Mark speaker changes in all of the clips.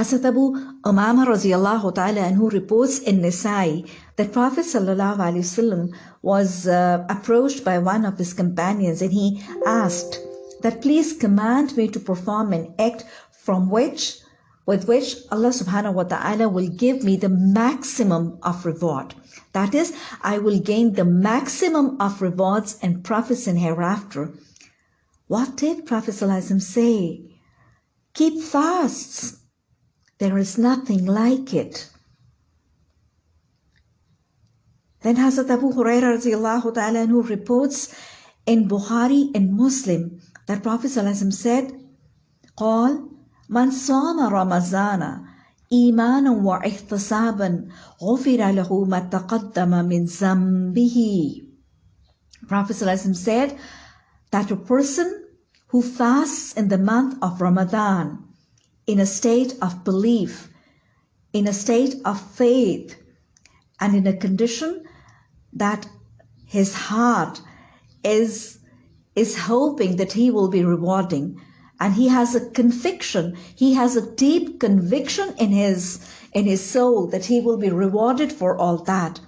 Speaker 1: Hazrat Umama radiallahu ta'ala and who reports in Nisai that Prophet sallallahu alaihi wasallam was uh, approached by one of his companions and he asked that please command me to perform an act from which with which Allah subhanahu wa ta'ala will give me the maximum of reward. That is, I will gain the maximum of rewards and profits in hereafter. What did Prophet say? Keep fasts. There is nothing like it. Then Hazrat Abu Hurairah radiallahu ta'ala who reports in Bukhari and Muslim that Prophet said, قال من صام رمضان إيمانا واحتسابا غفر له ما تقدم من ذنبه Prophet said that a person who fasts in the month of Ramadan in a state of belief, in a state of faith, and in a condition that his heart is, is hoping that he will be rewarding. And he has a conviction, he has a deep conviction in his, in his soul that he will be rewarded for all that.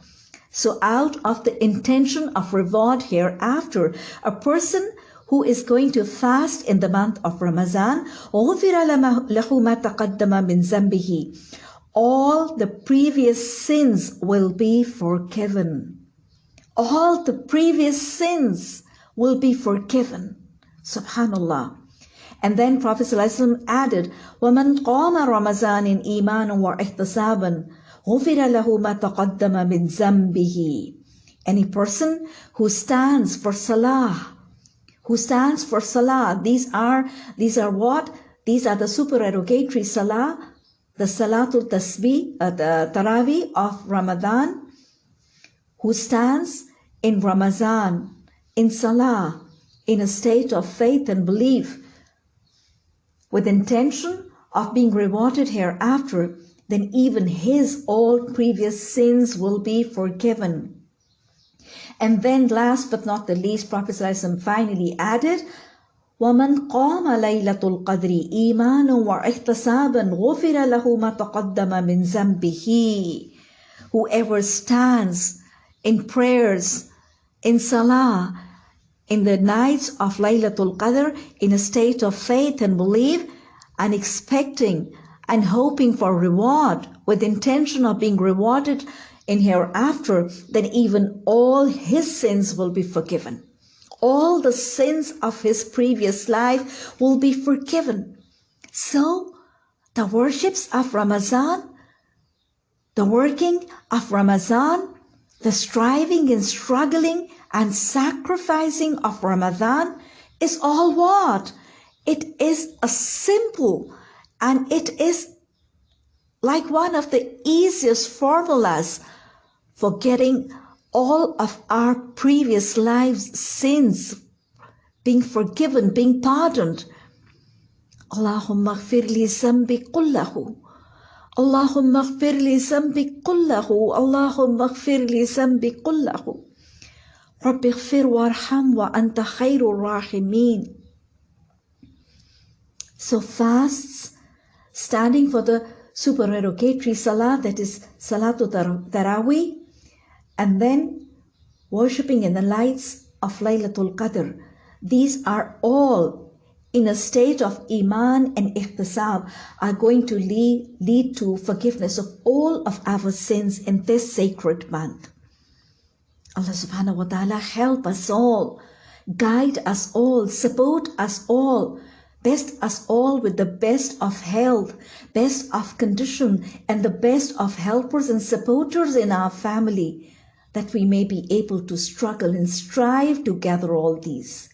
Speaker 1: So out of the intention of reward hereafter, a person who is going to fast in the month of Ramadan, all the previous sins will be forgiven. All the previous sins will be forgiven. Subhanallah. And then Prophet ﷺ added, وَمَنْ قَامَ رَمَضَانٍ إِيمَانًا وَإِحْتِسَابًا غُفِرَ لَهُ مَا تَقَدَّمَ مِنْ ذَنْبِهِ Any person who stands for Salah who stands for Salah. These are, these are what? These are the supererogatory Salah, the Salatul Tasbih, uh, the Taraweeh of Ramadan, who stands in Ramadan, in Salah, in a state of faith and belief, with intention of being rewarded hereafter, then even his all previous sins will be forgiven. And then last but not the least, Prophet ﷺ finally added, ومن قام ليلة القدر إيمانا واحتسابا غفر له ما تقدم من ذنبه Whoever stands in prayers, in salah, in the nights of Laylatul Qadr in a state of faith and belief and expecting and hoping for reward with intention of being rewarded in hereafter, then even all his sins will be forgiven. All the sins of his previous life will be forgiven. So, the worships of Ramadan, the working of Ramadan, the striving and struggling and sacrificing of Ramadan is all what? It is a simple and it is like one of the easiest formulas for getting all of our previous lives' sins being forgiven, being pardoned. Allahumma اغفر لي ذنبي كله اللهم اغفر لي ذنبي كله اللهم اغفر لي ذنبي كله رب اغفر وارحم وأنت خير الراحمين So fasts, standing for the supererogatory salah, that is Salatul Taraweeh, and then worshipping in the lights of Laylatul Qadr. These are all in a state of Iman and Ihtisab are going to lead, lead to forgiveness of all of our sins in this sacred month. Allah subhanahu wa ta'ala help us all, guide us all, support us all, best us all with the best of health, best of condition, and the best of helpers and supporters in our family, that we may be able to struggle and strive to gather all these.